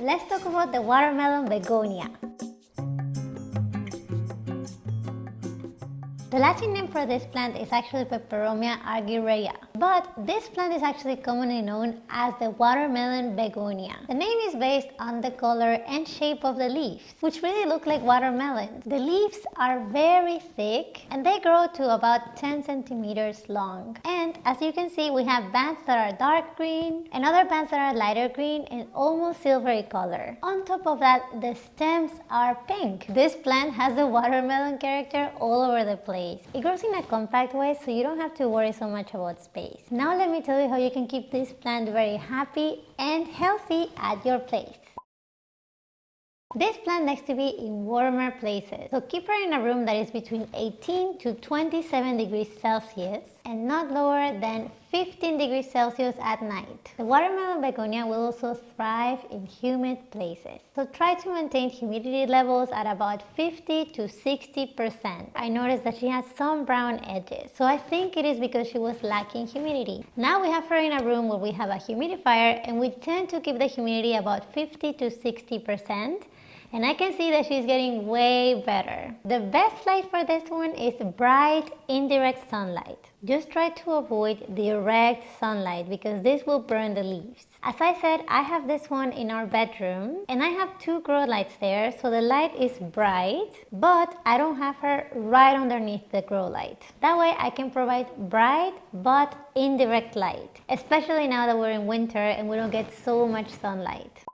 let's talk about the watermelon begonia. The Latin name for this plant is actually Peperomia argyrea, but this plant is actually commonly known as the watermelon begonia. The name is based on the color and shape of the leaves, which really look like watermelons. The leaves are very thick and they grow to about 10 centimeters long. And as you can see, we have bands that are dark green and other bands that are lighter green and almost silvery color. On top of that, the stems are pink. This plant has the watermelon character all over the place space. It grows in a compact way so you don't have to worry so much about space. Now let me tell you how you can keep this plant very happy and healthy at your place. This plant likes to be in warmer places, so keep her in a room that is between 18 to 27 degrees Celsius and not lower than 15 degrees Celsius at night. The watermelon begonia will also thrive in humid places, so try to maintain humidity levels at about 50 to 60%. I noticed that she has some brown edges, so I think it is because she was lacking humidity. Now we have her in a room where we have a humidifier and we tend to keep the humidity about 50 to 60% and I can see that she's getting way better. The best light for this one is bright indirect sunlight. Just try to avoid direct sunlight because this will burn the leaves. As I said, I have this one in our bedroom and I have two grow lights there so the light is bright but I don't have her right underneath the grow light. That way I can provide bright but indirect light, especially now that we're in winter and we don't get so much sunlight.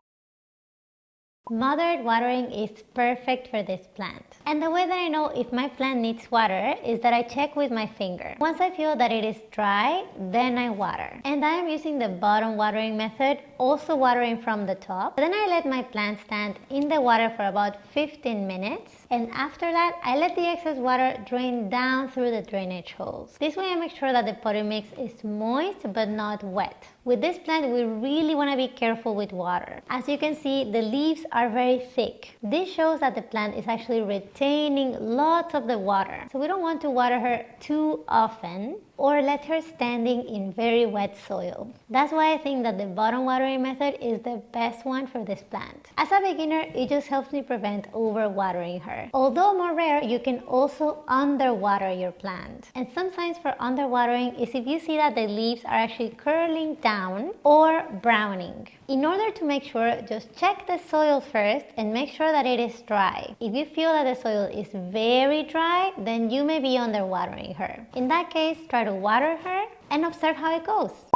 Mothered watering is perfect for this plant. And the way that I know if my plant needs water is that I check with my finger. Once I feel that it is dry, then I water. And I am using the bottom watering method, also watering from the top. Then I let my plant stand in the water for about 15 minutes. And after that, I let the excess water drain down through the drainage holes. This way I make sure that the potting mix is moist but not wet. With this plant, we really want to be careful with water. As you can see, the leaves are very thick. This shows that the plant is actually retaining lots of the water. So we don't want to water her too often or let her standing in very wet soil. That's why I think that the bottom watering method is the best one for this plant. As a beginner, it just helps me prevent overwatering her. Although more rare, you can also underwater your plant. And some signs for underwatering is if you see that the leaves are actually curling down or browning. In order to make sure, just check the soil first and make sure that it is dry. If you feel that the soil is very dry, then you may be underwatering her. In that case, try to water her and observe how it goes.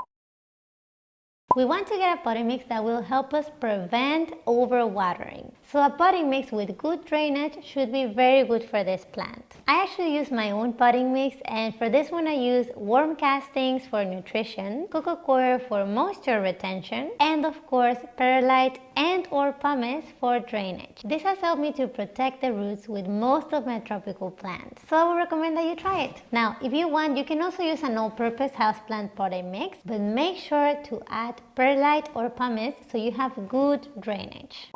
We want to get a potting mix that will help us prevent overwatering. So a potting mix with good drainage should be very good for this plant. I actually use my own potting mix and for this one I use worm castings for nutrition, coco coir for moisture retention, and of course perlite and or pumice for drainage. This has helped me to protect the roots with most of my tropical plants. So I would recommend that you try it. Now if you want you can also use an all-purpose houseplant potting mix but make sure to add perlite or pumice so you have good drainage.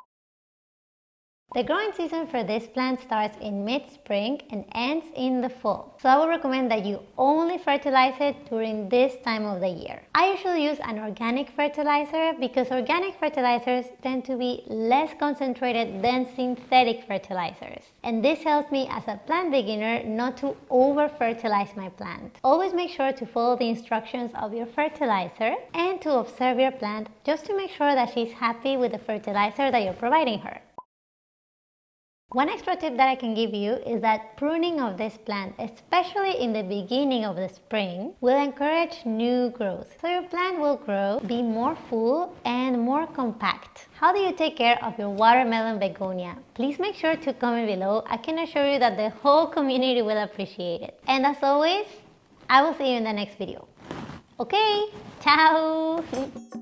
The growing season for this plant starts in mid-spring and ends in the fall. So I would recommend that you only fertilize it during this time of the year. I usually use an organic fertilizer because organic fertilizers tend to be less concentrated than synthetic fertilizers. And this helps me as a plant beginner not to over-fertilize my plant. Always make sure to follow the instructions of your fertilizer and to observe your plant just to make sure that she's happy with the fertilizer that you're providing her. One extra tip that I can give you is that pruning of this plant, especially in the beginning of the spring, will encourage new growth. So your plant will grow, be more full and more compact. How do you take care of your watermelon begonia? Please make sure to comment below. I can assure you that the whole community will appreciate it. And as always, I will see you in the next video. Okay, ciao!